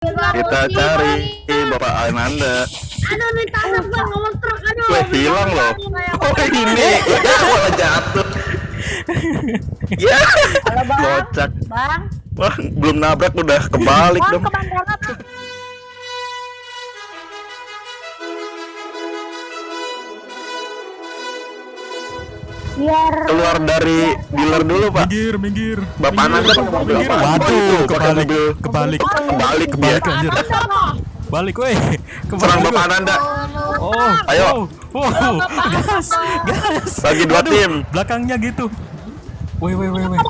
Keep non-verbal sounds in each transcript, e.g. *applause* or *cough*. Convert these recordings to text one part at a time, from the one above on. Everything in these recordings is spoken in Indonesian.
Kita cari Bapak Ananda. Aduh, ditangkap bang, ngomong truk, aduh. Weh, hilang loh. Oh ini, ya *laughs* malah jatuh. *laughs* Ya, Halo bang, kocak. bang, Wah, belum nabrak udah kebalik bang dong. ke Biar Keluar dari dealer dulu pak. Minggir, minggir. Bapak Ananda pakai mobil apa? Waduh, Oh, kebalik, kebalik, Kebalik kebalik anjir. Balik, weh. Serang Kebalik. Bapak Ananda. Oh, Ayo. Wow, gas, gas. Bagi dua tim. Belakangnya gitu. Weh, weh, weh, weh.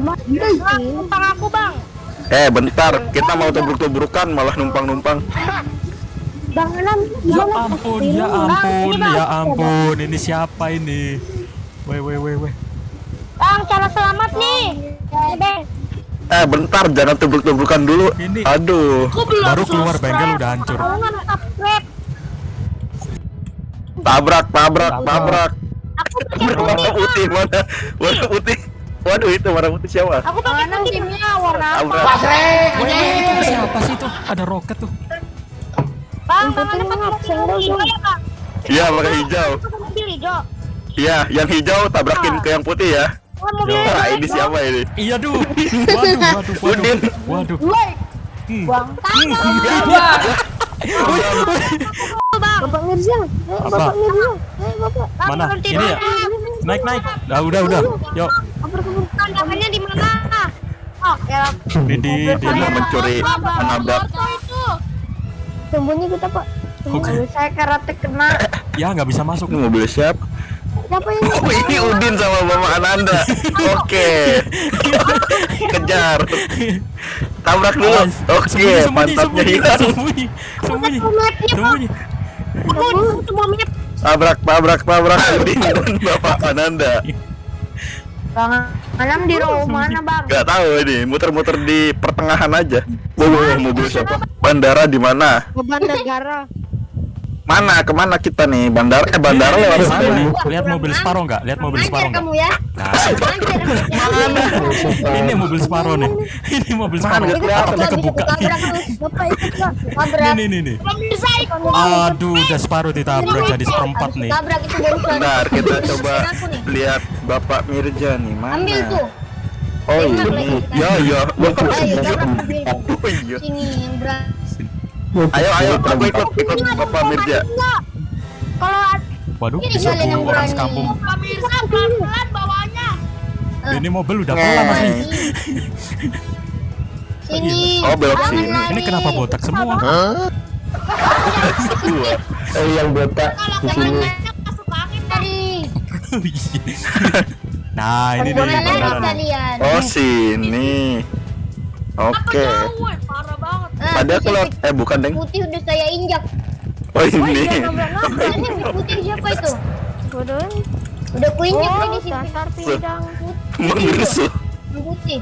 Bang, numpang aku bang. Eh bentar, kita mau tubruk-tubrukan malah numpang-numpang. Bang Ya ampun, ya ampun, ya ampun. Ini siapa ini? Weh, weh, weh, weh. Bang, cara selamat nih. Bang, Eh bentar, jangan tubruk-tubrukan dulu. Ini- Aduh, Baru keluar bengkel udah hancur. tabrak, tabrak, tabrak. Aku *laughs* Warna putih. mana? Warna putih. Waduh itu warna putih siapa? Aku pakai timnya warna apa? Tabrak. Weh, weh, itu siapa sih tuh? Ada roket tuh. Bang, pakai hijau ya bang? Iya pakai hijau. Mobil. Iya, yang hijau tabrakin ke yang putih ya. Oh, Wah ini siapa ini? Iya, duh. *laughs* Waduh, waduh, waduh. Waduh. Woi, Hmm. bang. Bang, Bapak Mirza. Eh, Apa? Bapak Mirza. Eh, Bapak. Mana? Ini ya? Naik, naik. Udah, udah, udah. Yuk. Di mana? Oh, ya. Di di mencuri menabrak. Itu. Sembunyi kita, Pak. Oke. Mobil saya karate kena. Ya, nggak bisa masuk. Ini mobil siapa? Siapa ini? Oh ini Udin sama Mama Ananda. Oke. Kejar. Tabrak dulu. Oke, sembunyi, sembunyi, mantapnya sembunyi, hilang. Sembunyi, sembunyi, sembunyi. Tabrak, tabrak, tabrak Udin dan Bapak Ananda. Bang, Anam di rumah mana, Bang? Gak tahu ini, muter-muter di pertengahan aja. Wow, wow, mobil siapa? Bandara di mana? Beban negara. Mana? Ke mana kita nih? Bandara? Eh, bandara Ini, lewat ini, mana ini. nih? Lihat mobil Sparrow nggak? Lihat mobil Sparrow nggak? kamu ya. Nah, Anjir. ini mobil Sparrow nih. Ini mobil Sparrow. Mana? Atapnya kebuka. Tabrak. Ini, ini, ini. Aduh, udah Sparrow ditabrak jadi seperempat nih. Tabrak itu barusan. Bentar, kita coba nih. lihat Bapak Mirja nih. Mana? Ambil tuh. Oh Enak ini. lagi. Ya, ya. Ayo, tabrak mobil. *laughs* Oh iya. Sini yang. Ayo, ayo, aku ikut, ikut Bapak Mirja. Kalau Waduh, Ini bisa kalian yang orang berani. pemirsa pelan-pelan bawanya. Ini mobil udah pelan mas nih. Sini. Oh, belok Jangan sini. lari. Ini kenapa botak semua? Dua. *laughs* Eh yang botak di sini. Nah, ini nih Ke mana beneran. kalian? Oh, sini. Oke. Parah banget. Aku lihat, eh bukan, Deng. Putih udah saya injak. Oh, ini. Ini yang putih siapa itu? Udah ku injak nih di sini. pindang. Menggerusuh. Yang putih.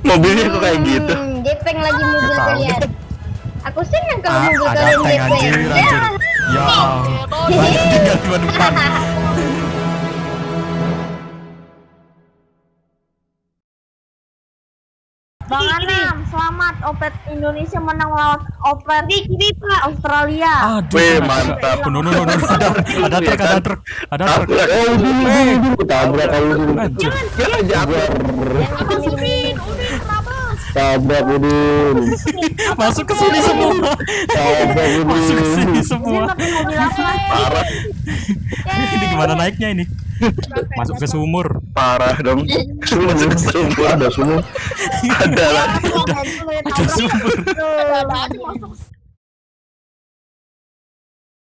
Mobilnya kok kayak gitu. Hmm, Jepeng lagi mobil kalian. Aku senang kalau Ah, mobil kalian anjir. Ya, banyak tinggal di depan. Bang Anam, selamat. Opet Indonesia menang lawan Opet Australia. Aduh, Wih, kena- mantap. No, no, no, no, ada, ada truk, ada truk, ada truk. Eh udah udah udah tabrak. Kalau udah Anjir. Ya, jatuh. Tabrak udin Masuk ke sini semua. tabrak Masuk ke sini udin semua. Parah, Ini gimana naiknya ini? Masuk ke sumur. parah dong. Masuk ke sumur. ada semua Ada lagi. Ada sumur.